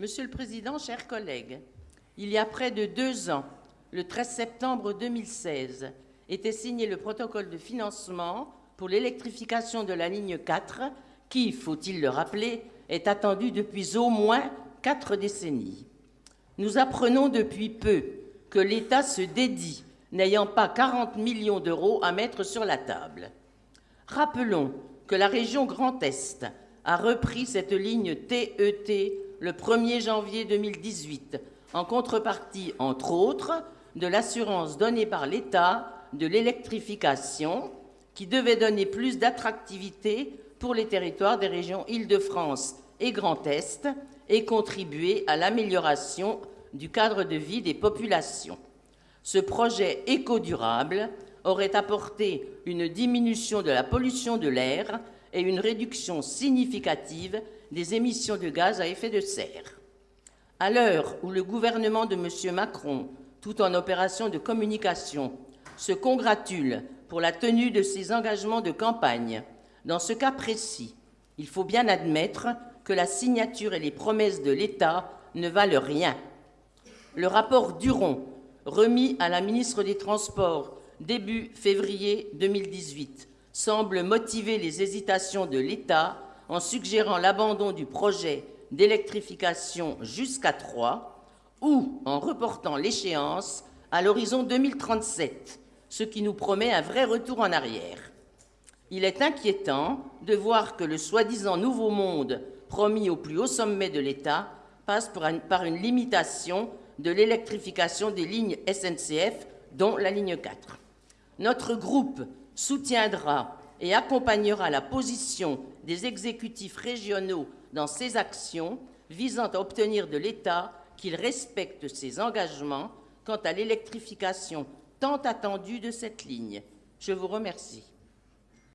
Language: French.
Monsieur le Président, chers collègues, il y a près de deux ans, le 13 septembre 2016, était signé le protocole de financement pour l'électrification de la ligne 4, qui, faut-il le rappeler, est attendue depuis au moins quatre décennies. Nous apprenons depuis peu que l'État se dédie, n'ayant pas 40 millions d'euros à mettre sur la table. Rappelons que la région Grand Est a repris cette ligne TET e le 1er janvier 2018, en contrepartie, entre autres, de l'assurance donnée par l'État de l'électrification, qui devait donner plus d'attractivité pour les territoires des régions Île-de-France et Grand Est et contribuer à l'amélioration du cadre de vie des populations. Ce projet éco-durable aurait apporté une diminution de la pollution de l'air et une réduction significative des émissions de gaz à effet de serre. À l'heure où le gouvernement de M. Macron, tout en opération de communication, se congratule pour la tenue de ses engagements de campagne, dans ce cas précis, il faut bien admettre que la signature et les promesses de l'État ne valent rien. Le rapport Duron, remis à la ministre des Transports début février 2018, semble motiver les hésitations de l'État en suggérant l'abandon du projet d'électrification jusqu'à Troyes ou en reportant l'échéance à l'horizon 2037, ce qui nous promet un vrai retour en arrière. Il est inquiétant de voir que le soi-disant nouveau monde promis au plus haut sommet de l'État passe par une limitation de l'électrification des lignes SNCF, dont la ligne 4. Notre groupe soutiendra et accompagnera la position des exécutifs régionaux dans ces actions visant à obtenir de l'État qu'il respecte ses engagements quant à l'électrification tant attendue de cette ligne. Je vous remercie.